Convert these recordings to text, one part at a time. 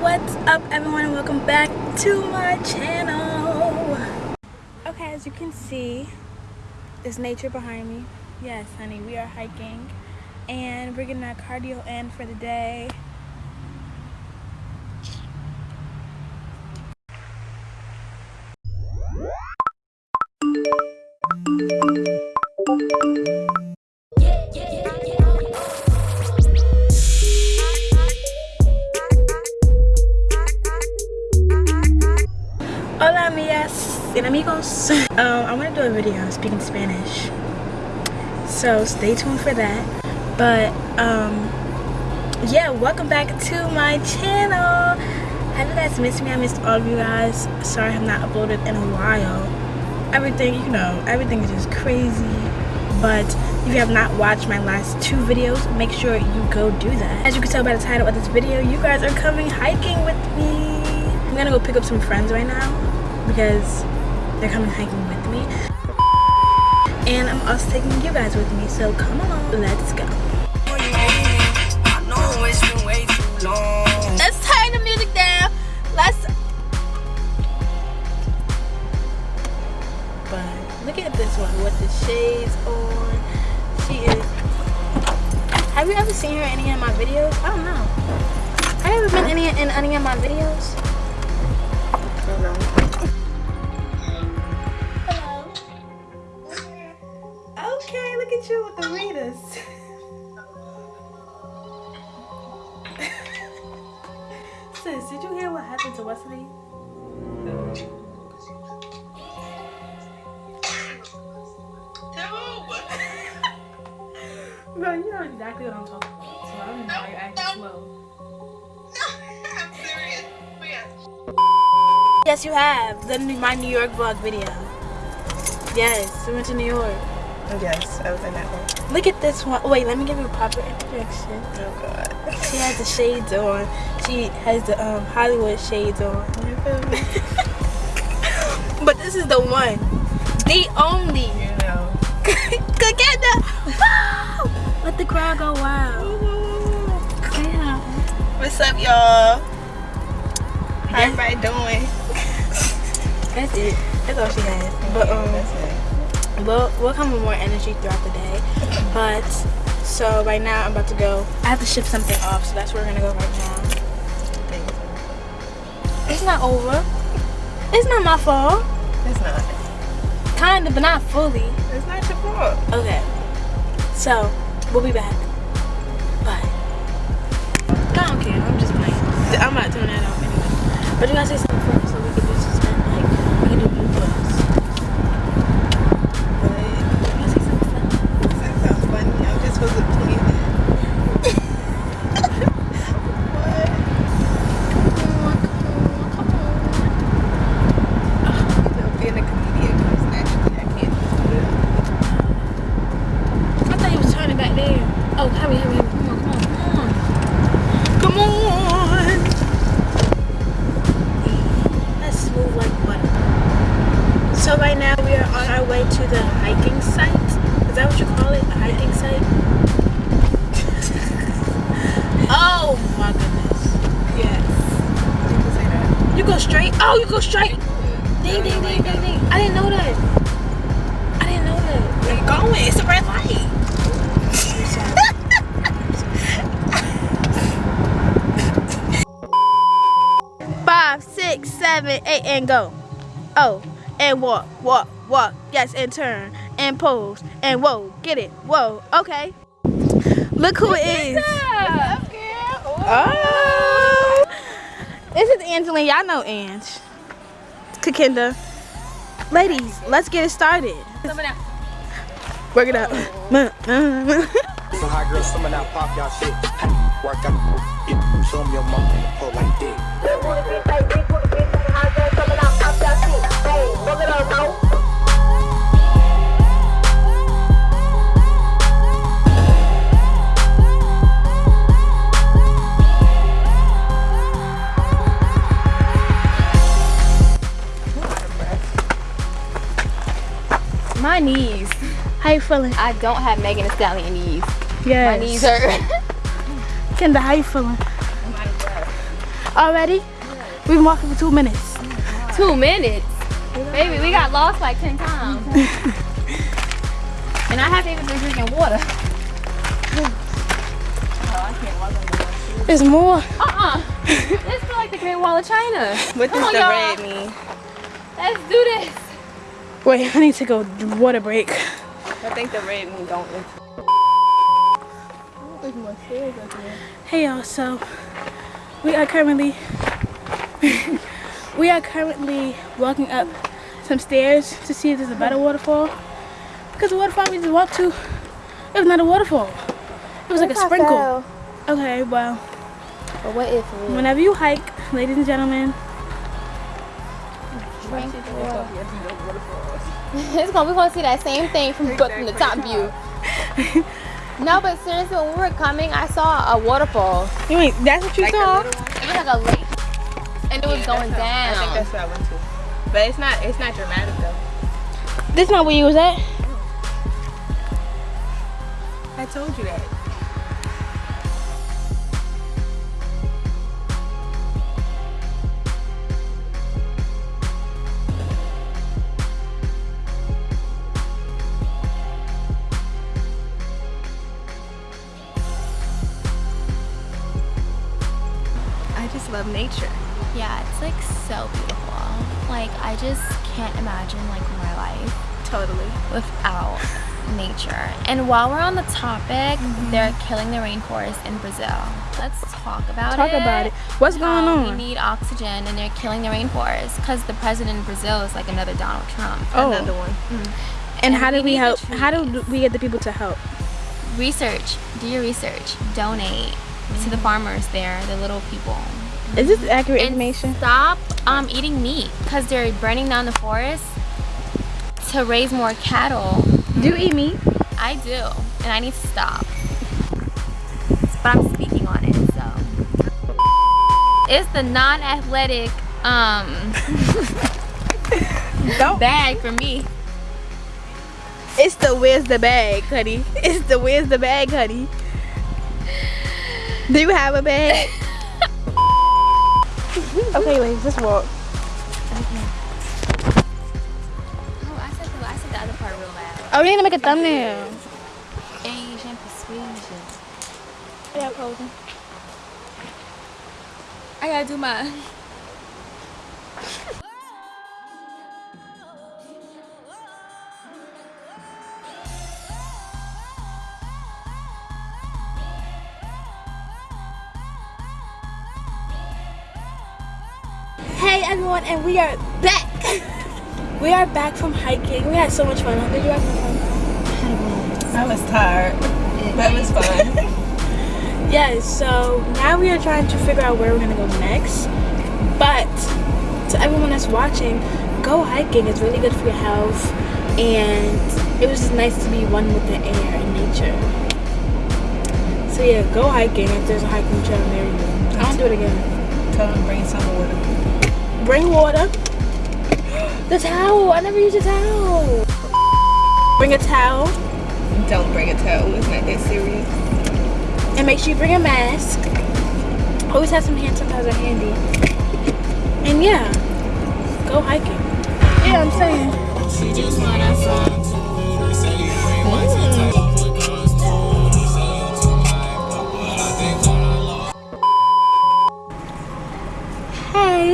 what's up everyone and welcome back to my channel. Okay as you can see there's nature behind me. Yes honey we are hiking and we're getting our cardio in for the day I want to do a video speaking Spanish. So stay tuned for that. But um, yeah, welcome back to my channel. Have you guys missed me? I missed all of you guys. Sorry I have not uploaded in a while. Everything, you know, everything is just crazy. But if you have not watched my last two videos, make sure you go do that. As you can tell by the title of this video, you guys are coming hiking with me. I'm gonna go pick up some friends right now because they're coming hiking with me. And I'm also taking you guys with me so come along. Let's go. Let's turn the music down let's but look at this one with the shades on. She is have you ever seen her in any of my videos? I don't know. Have you ever been any, in any of my videos Bro, you know exactly what I'm talking about, so I don't know why you're acting slow. I'm serious. Yes, you have. The, my New York vlog video. Yes, we went to New York. Yes, I was in that one. Look at this one. Wait, let me give you a proper introduction. Oh God. She has the shades on. She has the um, Hollywood shades on. but this is the one, the only. You know. Get the. Let the crowd go wild. Yeah. What's up, y'all? How everybody doing? That's it. That's all she has. But um. That's it we'll, we'll come with more energy throughout the day. But, so right now I'm about to go. I have to ship something off, so that's where we're gonna go right now. It's not over. It's not my fault. It's not. Kinda, but not fully. It's not your fault. Okay. So, we'll be back. Bye. I don't care. I'm just playing. I'm not turning that off anyway. But you gotta say something straight? Oh, you go straight. Ding, ding, ding, ding, ding. I didn't know that. I didn't know that. Where you going? It's a red light. Five, six, seven, eight, and go. Oh, and walk, walk, walk. Yes, and turn, and pose, and whoa, get it, whoa. Okay. Look who it is. What's up, girl? Oh. This is Angeline. Y'all know Ange. Kakinda. Ladies, let's get it started. Work it out. Some hot girls, some of that pop y'all shit. Work out, show me your mom pull like this. You feeling? I don't have Megan Thee Stallion knees. Yes. My knees hurt. Kendra, how you feeling? Already? We've been walking for two minutes. Two minutes. Baby, we got lost like 10 times. and I haven't even been drinking water. There's more. Uh-uh. this feel like the Great Wall of China. What Come does on, the y'all. red mean? Let's do this. Wait, I need to go water break. I think the red mean don't enter. Hey y'all, so we are currently we are currently walking up some stairs to see if there's a better waterfall. Because the waterfall we just walked to, it was not a waterfall. It was like a sprinkle. Okay, well, But what if we whenever you hike, ladies and gentlemen, it's gonna we're gonna see that same thing from but from the top view. no, but seriously, when we were coming, I saw a waterfall. you mean that's what you Like saw? It was like a lake, and it was going down. I think that's what I went to. But it's not it's not dramatic though. This not where you was at? I told you that. Nature. Yeah, it's like so beautiful. Like I just can't imagine like my life Totally. without nature. And while we're on the topic, Mm-hmm. they're killing the rainforest in Brazil. Let's talk about Talk it. Talk about it. What's going on? We need oxygen, and they're killing the rainforest because the president in Brazil is like another Donald Trump. Oh. Another one. And And how do we we help? How do we get the people to help? Research. Do your research. Donate to the Mm-hmm. farmers there, the little people. Is this accurate and information? stop um, eating meat because they're burning down the forest to raise more cattle. Do you eat meat? I do, and I need to stop. But I'm speaking on it, so it's the non-athletic um Don't. bag for me. It's the where's the bag, honey. It's the where's the bag, honey. Do you have a bag? Okay, wait, just walk. Oh, I said the, I said the other part real loud. Oh, we need to make a thumbnail. Asian persuasion. Yeah, posing. I gotta do my. Hey everyone, and we are back. we are back from hiking. We had so much fun. Did you have fun? I was tired. That was fun. Yes. So now we are trying to figure out where we're gonna go next. But to everyone that's watching, go hiking. It's really good for your health, and it was just nice to be one with the air and nature. So yeah, go hiking if there's a hiking trail near you. I don't do it again. Tell them bring some water. Bring water. The towel. I never use a towel. Bring a towel Don't bring a towel. It's not that serious. and make sure you bring a mask. Always have some hand sanitizer handy. And yeah, go hiking. Yeah, I'm saying.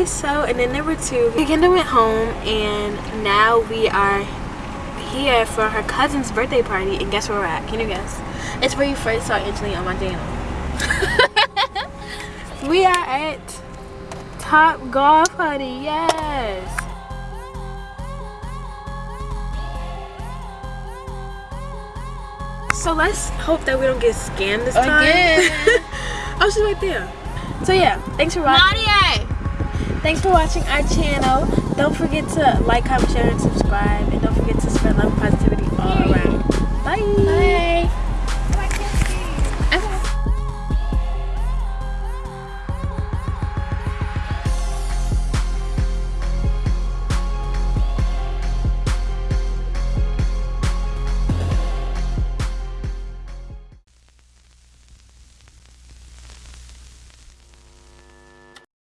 So and then number two, Kendall went home and now we are here for her cousin's birthday party and guess where we're at? Can you guess? It's where you first saw Angelina on my channel. we are at Top Golf Honey, yes. So let's hope that we don't get scammed this time. Again. oh, she's right there. So yeah, thanks for watching. Nadia! Thanks for watching our channel. Don't forget to like, comment, share, and subscribe. And don't forget to spread love and positivity all around. Bye. Bye.